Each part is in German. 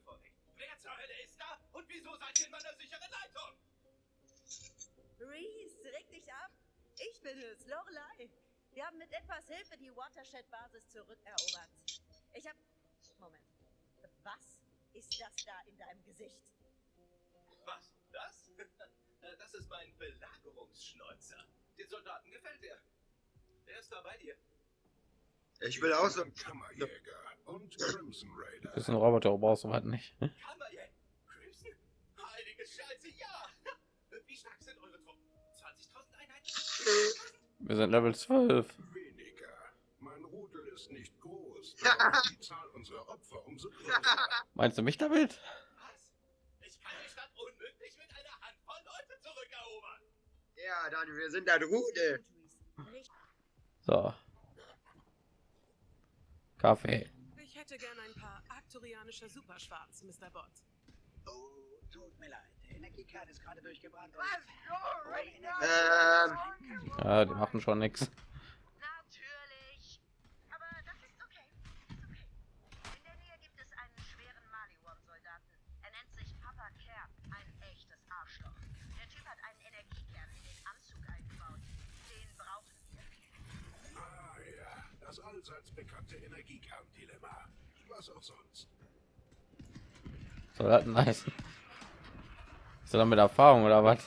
Frage vorweg. Wer zur Hölle ist da und wieso seid ihr in meiner sicheren Leitung? Reese, reg dich ab. Ich bin es, Lorelei. Wir haben mit etwas Hilfe die Watershed-Basis zurückerobert. Ich hab... Moment. Was ist das da in deinem Gesicht? Was? Das? Das ist mein Belagerungsschnäuzer. Den Soldaten gefällt er. Der ist da bei dir. Ich will auch so. Kammerjäger und Crimson Raider. Das ist ein Roboter, brauchst du was nicht. Kammerjäger. Crimson? Heilige Scheiße, ja! Wie stark sind eure Truppen? 20.000 Einheiten? Wir sind Level 12. Weniger. Mein Rudel ist nicht groß. Die Zahl unserer Opfer umso größer. Meinst du mich damit? Was? Ich kann die Stadt unmöglich mit einer Handvoll Leute zurückerobern. Ja, dann wir sind ein Rudel. So. Kaffee. Ich hätte gern ein paar arcturianische Superschwarz, Mr. Bott. Oh, tut mir leid. Der Energiekern ist gerade durchgebrannt. und- Ähm, Ja, die machen schon nichts. Natürlich. Aber das ist okay. Ist okay. In der Nähe gibt es einen schweren Maliwan-Soldaten. Er nennt sich Papa Kerr. Ein echtes Arschloch. Der Typ hat einen Energiekern in den Anzug eingebaut. Den brauchen wir. Ah ja, das allseits bekannte Energiekerndilemma. Was auch sonst. Soll das nice. Ist er dann mit Erfahrung oder was?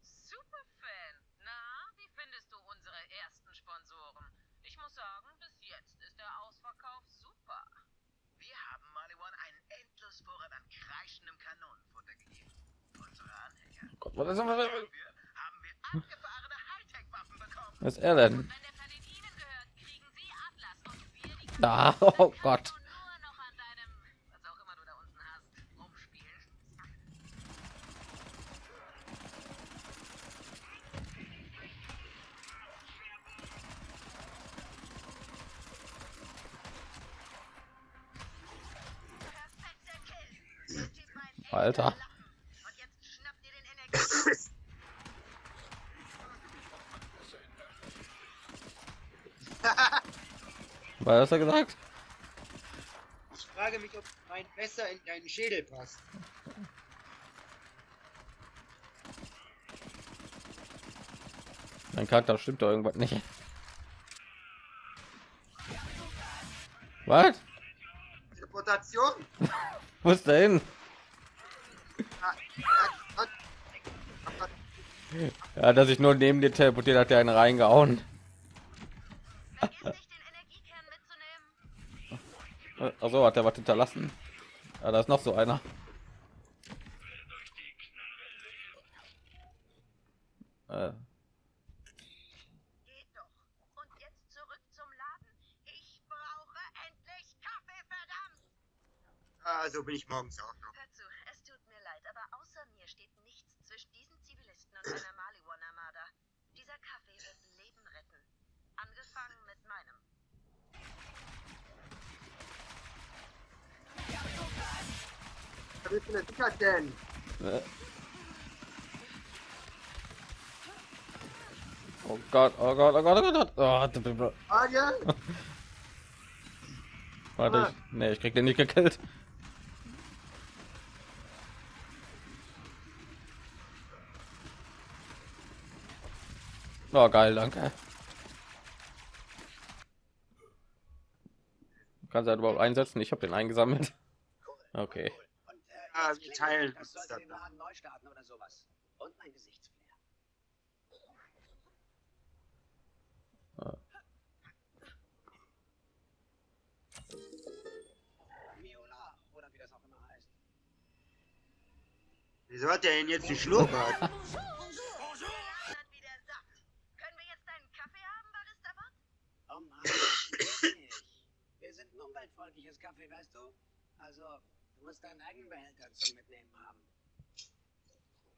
Superfan. Na, wie findest du unsere ersten Sponsoren? Ich muss sagen, bis jetzt ist der Ausverkauf super. Wir haben Maliwan einen Endlosvorrat an kreischendem Kanonenfutter gegeben. Unsere Anhänger. Gott, was ist Hightech-Waffen bekommen. Was ist er denn? Ah, oh Gott. Und nur noch an deinem, was auch immer du da unten hast, rumspielen. Perfekter Kill. Der Typ war ein echter Alter. Lappen. Und jetzt schnappt ihr den Energie. Was hat er gesagt? ich frage mich, ob mein Messer in deinen Schädel passt. Mein Charakter stimmt doch irgendwas nicht. Was? Reputation. Wo ist der hin? Ja, dass ich nur neben dir teleportiert hat, der einen reingehauen. Vergiss nicht, den Energiekern mitzunehmen. Also hat er was hinterlassen. Ja, da ist noch so einer. Äh, Geht doch. Und jetzt zurück zum Laden. Ich brauche endlich Kaffee, verdammt! Also bin ich morgens auch Was ist denn denn? äh. Oh Gott, oh Gott, oh Gott, oh Gott. Oh, d- d- d- Frage? warte, ich, nee, ich krieg den nicht gekillt. Oh, geil, danke. Kannst du halt überhaupt einsetzen? Ich habe den eingesammelt. Okay. Und, Ah, jetzt wir teilen uns sollte dann den Laden neu starten oder sowas. Und mein Gesichtsflair. Miola, oder wie das auch immer heißt. Wieso hat der denn jetzt Kaffee haben, Barista-Bot? Oh Mann. Wir sind ein umweltfreundliches Kaffee, weißt du? Also, musst deinen eigenen Behälter zum Mitnehmen haben.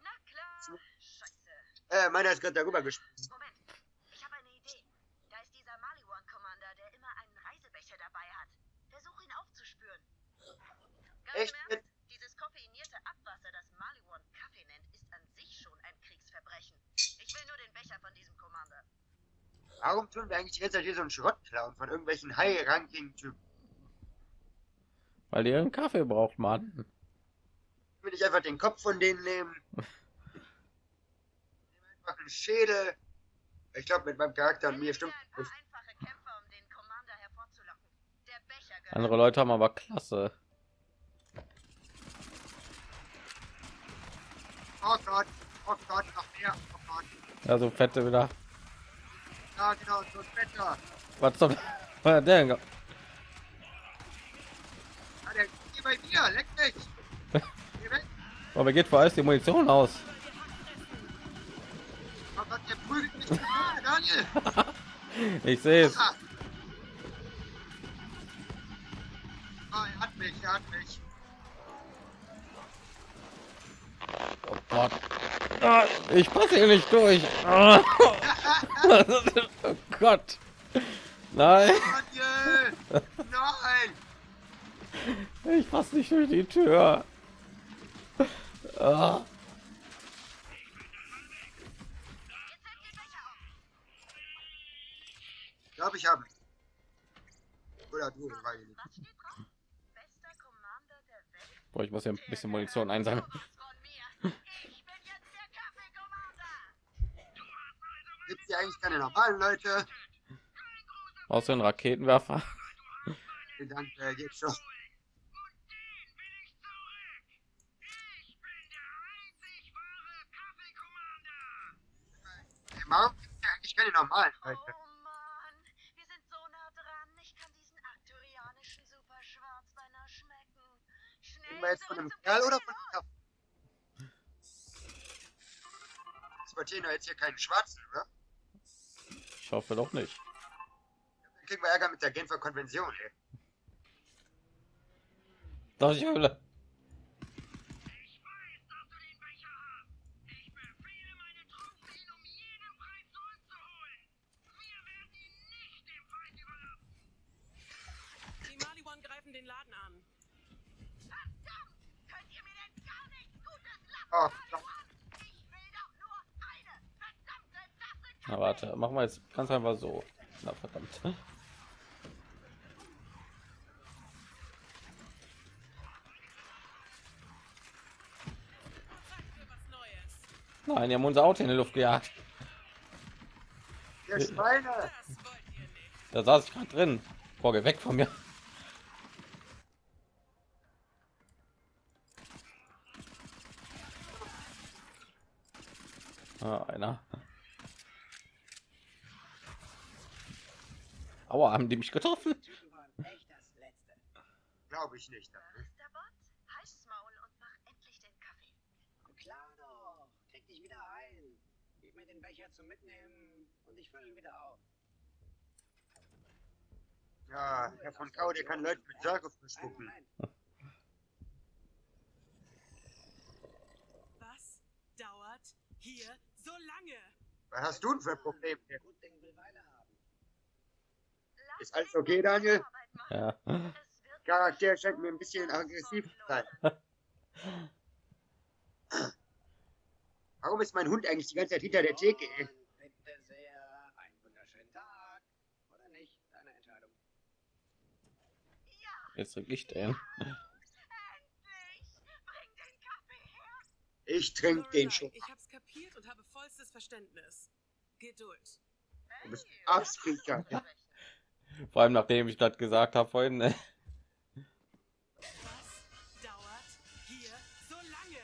Na klar. Scheiße. äh, meiner ist gerade darüber gesprungen. Moment. Ich habe eine Idee. Da ist dieser Maliwan-Commander, der immer einen Reisebecher dabei hat. Versuch ihn aufzuspüren. Ganz Echt? im Ernst, dieses koffeinierte Abwasser, das Maliwan Kaffee nennt, ist an sich schon ein Kriegsverbrechen. Ich will nur den Becher von diesem Commander. Warum tun wir eigentlich Zeit hier so einen Schrott klauen von irgendwelchen High-Ranking-Typen? Weil die ihren Kaffee braucht, Mann. Will ich einfach den Kopf von denen nehmen? Nehm einfach einen Schädel. Ich glaube, mit meinem Charakter und mir stimmt um Andere Leute haben aber klasse. Oh Gott, oh Gott, noch mehr. Oh Gott. Ja, so fette wieder. Ja, genau, so Wetter. Was zum was hat der denn? Der hier bei mir, leck mich. Geh weg. Aber geht vor allem die Munition aus. Gott, der prügelt mich. Ah, Daniel. Ich sehe es. Ah. Ah, er hat mich, er hat mich. Oh Gott. Ah, Ich passe hier nicht durch. Oh Gott. Nein, Daniel! Nein! Ich passe nicht durch die Tür. Ah. Ich glaube, ich habe. Oder du, Welt? Boah, ich muss ja ein bisschen Munition einsammeln. Gibt hier eigentlich keine normalen Leute? Außer ein Raketenwerfer. Vielen Dank, äh, geht schon. Hey, Warum gibt es eigentlich keine normalen Leute? Oh Mann, wir sind so nah dran. Ich kann diesen arkturianischen Superschwarz beinahe schmecken. Schnell Reden wir jetzt von einem Kerl oder von einem Kaffee? Exportieren wir jetzt hier keinen Schwarzen, oder? Ich hoffe doch nicht. Dann kriegen wir Ärger mit der Genfer Konvention, ey. Doch ich den Laden an. Verdammt! Könnt ihr mir denn gar nichts Gutes lassen? Oh, Gott. Ich will doch nur eine verdammte Tasse Na warte, machen wir jetzt ganz einfach so. Na verdammt. Nein, die haben unser Auto in die Luft gejagt. Ihr Schweine! Da saß ich gerade drin. Boah, geh weg von mir. Ah, einer. Aua, haben die mich getroffen? Glaube ich nicht. Masterbot, heiß's Maul und mach endlich den Kaffee. Klar doch. Krieg dich wieder ein. Gib mir den Becher zum Mitnehmen und ich fülle ihn wieder auf. Ja, Herr von Kau, der kann Leute mit Särge. Moment. Was dauert hier so lange? Was hast du denn für Probleme? hier? Gut Ding will Weile haben. Lass Ist alles okay, Daniel? Ja. Charakter scheint mir ein bisschen aggressiv zu sein. Warum ist mein Hund eigentlich die ganze Zeit hinter der Theke? ey? Und bitte sehr. Einen wunderschönen Tag. Oder nicht? Deine Entscheidung. Jetzt krieg ich den. Endlich! Bring den Kaffee her! Ich trinke den schon. Ich hab's kapiert und habe vollstes Verständnis. Geduld. Du bist Absprecher. Vor allem nachdem ich das gesagt habe vorhin. ne? Was dauert hier so lange?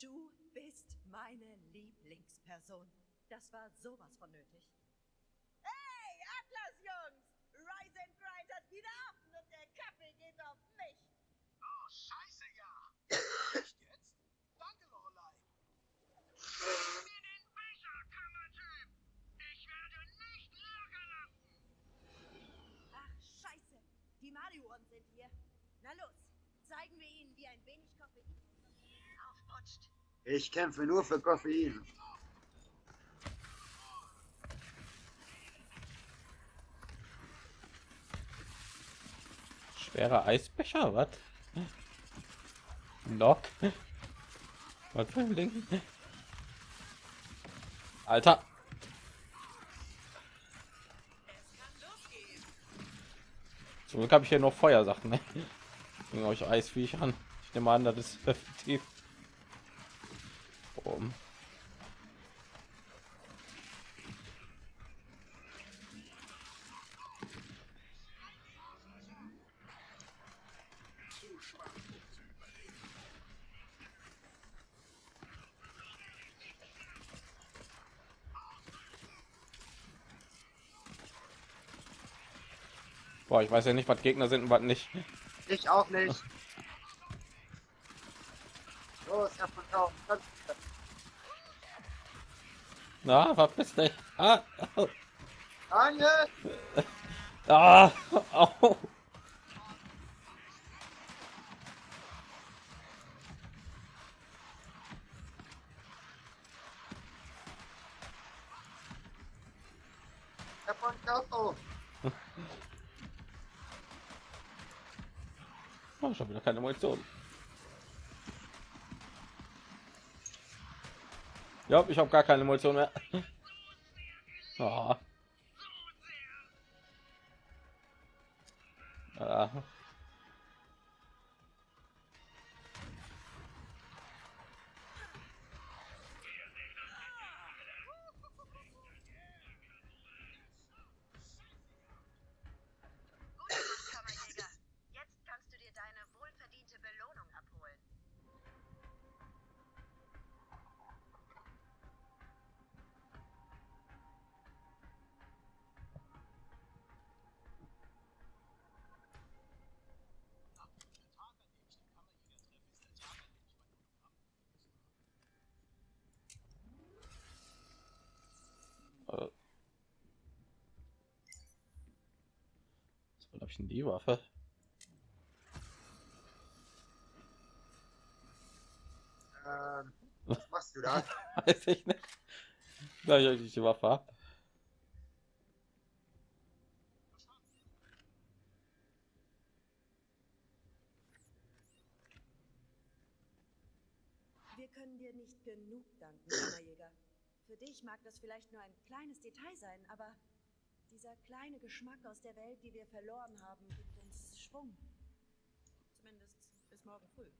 Du bist meine Lieblingsperson. Das war sowas von nötig. Hey, Atlas Jungs! Rise and Grind hat wieder offen und der Kaffee geht auf mich. Oh, scheiße, ja. Echt jetzt? Danke, Lorelei. Mir den Becher, Kammertyp. Ich werde nicht locker lassen. Ach, scheiße. Die Maliwan sind hier. Na los, zeigen wir ihnen, wie ein wenig Koffein Aufputscht. Ich kämpfe nur für Koffein. Schwerer Eisbecher, was? Knock. Was für ein Ding? Alter. Zum Glück habe ich hier noch Feuersachen. Ne? Gegen euch Eisviech an. Ich nehme an, das ist effektiv. Um. Boah, ich weiß ja nicht, was Gegner sind und was nicht. Ich auch nicht. Los, Herr von Tau. Na, verpiss dich. Ah. Daniel! ah, au. Herr von Tau. Schon wieder keine Munition. Ja, ich habe gar keine Munition mehr. Ah. Habe ich denn die Waffe? Ähm, was machst du da? Weiß ich nicht. Da ich eigentlich die Waffe hab. Wir können dir nicht genug danken, Kammerjäger. Für dich mag das vielleicht nur ein kleines Detail sein, aber dieser kleine Geschmack aus der Welt, die wir verloren haben, gibt uns Schwung. Zumindest bis morgen früh.